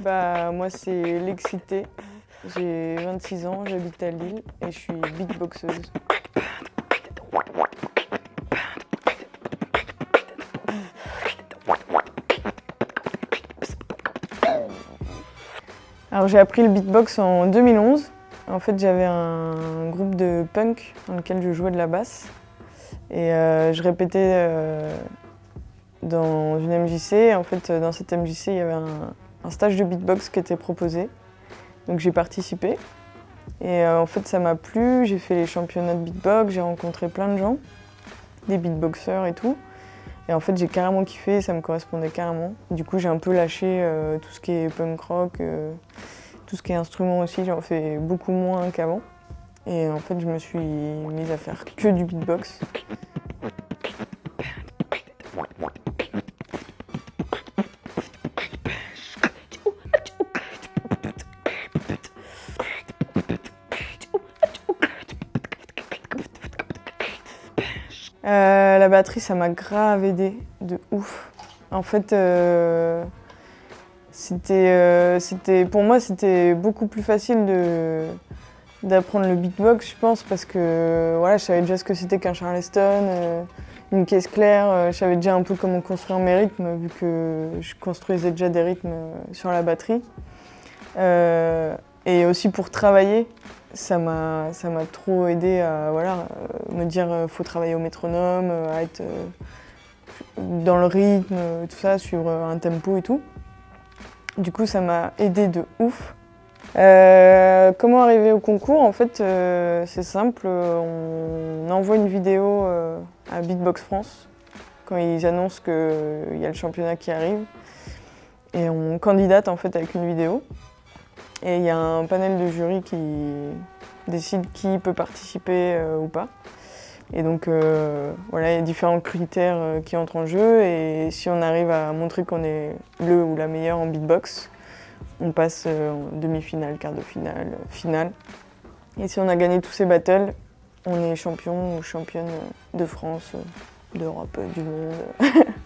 Bah moi c'est l'excité. J'ai 26 ans, j'habite à Lille et je suis beatboxeuse. Alors j'ai appris le beatbox en 2011. En fait j'avais un groupe de punk dans lequel je jouais de la basse. Et euh, je répétais euh, dans une MJC. En fait dans cette MJC il y avait un, stage de beatbox qui était proposé. Donc j'ai participé. Et euh, en fait ça m'a plu, j'ai fait les championnats de beatbox, j'ai rencontré plein de gens, des beatboxers et tout. Et en fait j'ai carrément kiffé, ça me correspondait carrément. Du coup j'ai un peu lâché tout ce qui est punk rock, tout ce qui est instrument aussi, j'en fais beaucoup moins qu'avant. Et en fait, je me suis mise à faire que du beatbox. Euh, la batterie, ça m'a grave aidé, de ouf. En fait, euh, euh, c'était, pour moi, c'était beaucoup plus facile d'apprendre le beatbox, je pense, parce que voilà, je savais déjà ce que c'était qu'un charleston, une caisse claire, je savais déjà un peu comment construire mes rythmes, vu que je construisais déjà des rythmes sur la batterie. Et aussi pour travailler, ça m'a trop aidé à voilà, me dire qu'il faut travailler au métronome, à être dans le rythme, tout ça, suivre un tempo et tout. Du coup, ça m'a aidé de ouf. Euh, comment arriver au concours? En fait, euh, c'est simple. On envoie une vidéo euh, à Beatbox France quand ils annoncent qu'il y a le championnat qui arrive. Et on candidate en fait avec une vidéo. Et il y a un panel de jury qui décide qui peut participer ou pas. Et donc euh, voilà, il y a différents critères euh, qui entrent en jeu et si on arrive à montrer qu'on est le ou la meilleure en beatbox, on passe euh, en demi-finale, quart de finale, finale. Et si on a gagné tous ces battles, on est champion ou championne de France, d'Europe, du monde.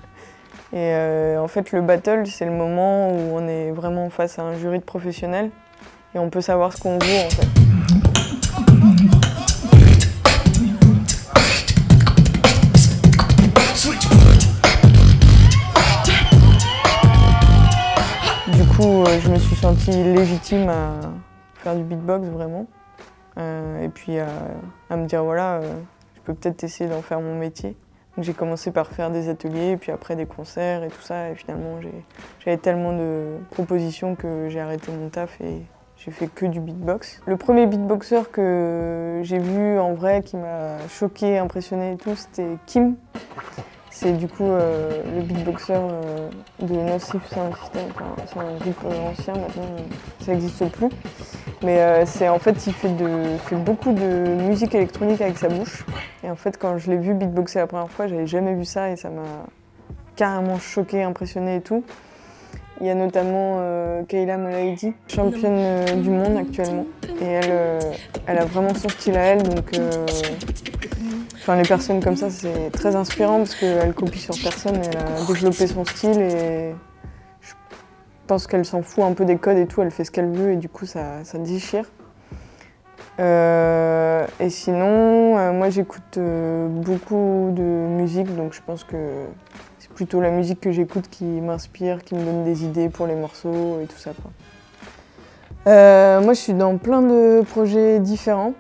et en fait, le battle, c'est le moment où on est vraiment face à un jury de professionnels et on peut savoir ce qu'on vaut en fait. Euh, je me suis sentie légitime à faire du beatbox vraiment. Euh, et puis à, me dire voilà, euh, je peux peut-être essayer d'en faire mon métier. J'ai commencé par faire des ateliers, puis après des concerts et tout ça. Et finalement, j'avais tellement de propositions que j'ai arrêté mon taf et j'ai fait que du beatbox. Le premier beatboxer que j'ai vu en vrai, qui m'a choqué, impressionné et tout, c'était Kim. C'est du coup euh, le beatboxer euh, de Nocif Sound System. c'est un groupe euh, ancien, maintenant ça n'existe plus. Mais c'est en fait, il fait, beaucoup de musique électronique avec sa bouche. Et en fait, quand je l'ai vu beatboxer la première fois, j'avais jamais vu ça et ça m'a carrément choqué, impressionné et tout. Il y a notamment Kayla Molaidi, championne du monde actuellement. Et elle, elle a vraiment son style à elle, donc Enfin, les personnes comme ça, c'est très inspirant parce qu'elle copie sur personne, elle a développé son style et je pense qu'elle s'en fout un peu des codes et tout, elle fait ce qu'elle veut et du coup ça, ça déchire. Euh, et sinon, euh, moi j'écoute euh, beaucoup de musique, donc je pense que c'est plutôt la musique que j'écoute qui m'inspire, qui me donne des idées pour les morceaux et tout ça. moi je suis dans plein de projets différents.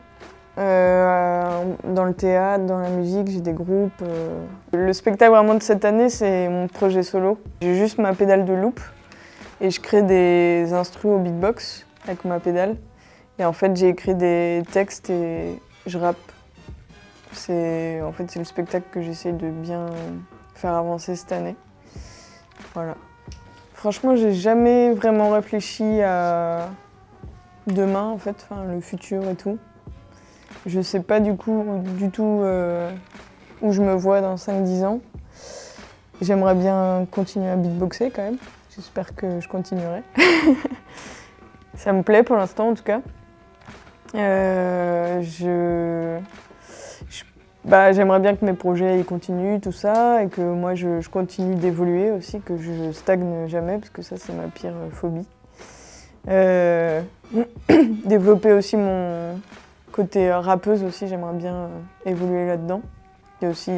Euh, dans le théâtre, dans la musique, j'ai des groupes. Euh. Le spectacle vraiment de cette année, c'est mon projet solo. J'ai juste ma pédale de loop et je crée des instruments au beatbox avec ma pédale. Et en fait, j'ai écrit des textes et je rappe. C'est en fait c'est le spectacle que j'essaie de bien faire avancer cette année. Voilà. Franchement, j'ai jamais vraiment réfléchi à demain en fait, le futur et tout. Je sais pas du coup du tout euh, où je me vois dans 5-10 ans. J'aimerais bien continuer à beatboxer quand même. J'espère que je continuerai. Ça me plaît pour l'instant en tout cas. Euh, je... bah, j'aimerais bien que mes projets ils continuent, tout ça, et que moi je, continue d'évoluer aussi, que je stagne jamais, parce que ça c'est ma pire phobie. Euh, développer aussi mon côté rappeuse aussi, j'aimerais bien évoluer là-dedans. Et aussi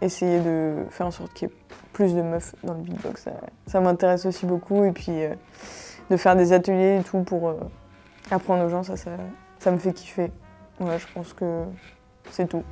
essayer de faire en sorte qu'il y ait plus de meufs dans le beatbox. Ça, m'intéresse aussi beaucoup. Et puis de faire des ateliers et tout pour apprendre aux gens, ça, ça, ça me fait kiffer. Voilà, je pense que c'est tout.